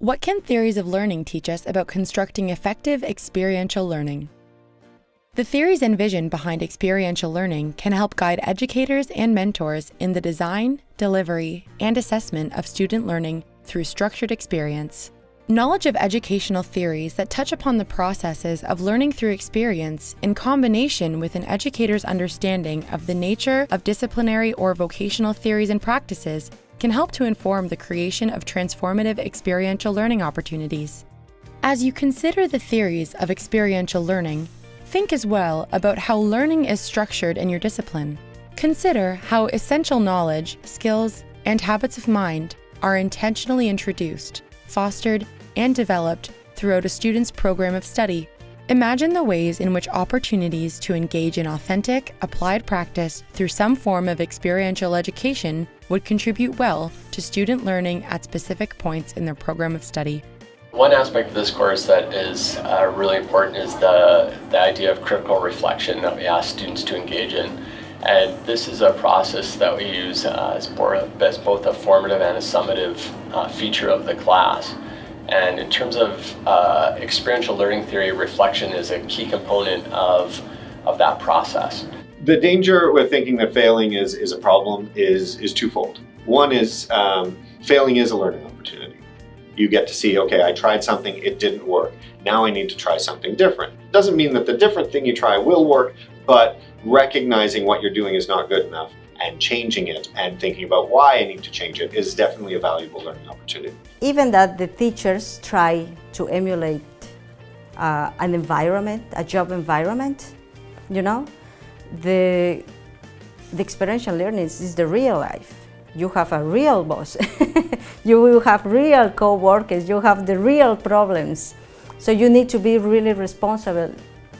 What can theories of learning teach us about constructing effective experiential learning? The theories and vision behind experiential learning can help guide educators and mentors in the design, delivery, and assessment of student learning through structured experience. Knowledge of educational theories that touch upon the processes of learning through experience in combination with an educator's understanding of the nature of disciplinary or vocational theories and practices can help to inform the creation of transformative experiential learning opportunities. As you consider the theories of experiential learning, think as well about how learning is structured in your discipline. Consider how essential knowledge, skills, and habits of mind are intentionally introduced, fostered, and developed throughout a student's program of study. Imagine the ways in which opportunities to engage in authentic, applied practice through some form of experiential education would contribute well to student learning at specific points in their program of study. One aspect of this course that is uh, really important is the, the idea of critical reflection that we ask students to engage in. And this is a process that we use uh, as, both a formative and a summative uh, feature of the class. And in terms of uh, experiential learning theory, reflection is a key component of, of that process. The danger with thinking that failing is, is a problem is, is twofold. One is um, failing is a learning opportunity. You get to see, okay, I tried something, it didn't work. Now I need to try something different. Doesn't mean that the different thing you try will work, but recognizing what you're doing is not good enough and changing it and thinking about why I need to change it is definitely a valuable learning opportunity. Even that the teachers try to emulate uh, an environment, a job environment, you know, the, the experiential learning is the real life. You have a real boss, you will have real co-workers, you have the real problems. So you need to be really responsible,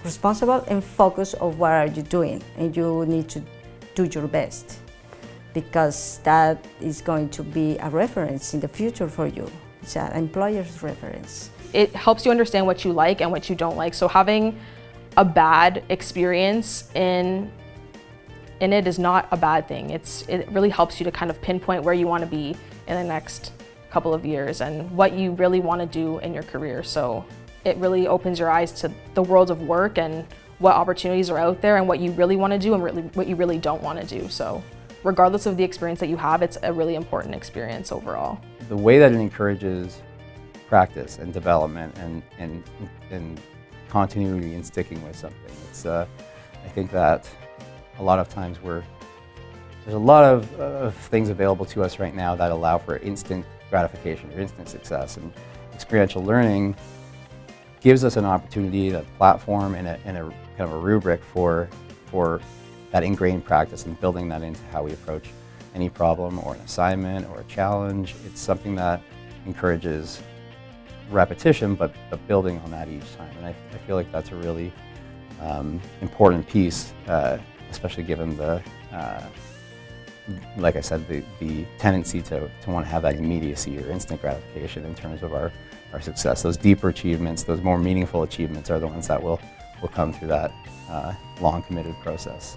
responsible and focus on what are you doing and you need to do your best because that is going to be a reference in the future for you. It's an employer's reference. It helps you understand what you like and what you don't like. So having a bad experience in in it is not a bad thing. It's it really helps you to kind of pinpoint where you want to be in the next couple of years and what you really want to do in your career. So it really opens your eyes to the world of work and what opportunities are out there and what you really want to do and really, what you really don't want to do. So regardless of the experience that you have, it's a really important experience overall. The way that it encourages practice and development and, and, and continuity and sticking with something. It's, uh, I think that a lot of times we're, there's a lot of, uh, things available to us right now that allow for instant gratification or instant success. And experiential learning gives us an opportunity, a platform, and a, and a kind of a rubric for, for that ingrained practice and building that into how we approach any problem or an assignment or a challenge. It's something that encourages repetition, but, but building on that each time. And I, I feel like that's a really um, important piece, uh, especially given the, uh, like I said, the, the tendency to, to want to have that immediacy or instant gratification in terms of our, our success. Those deeper achievements, those more meaningful achievements are the ones that will, will come through that uh, long committed process.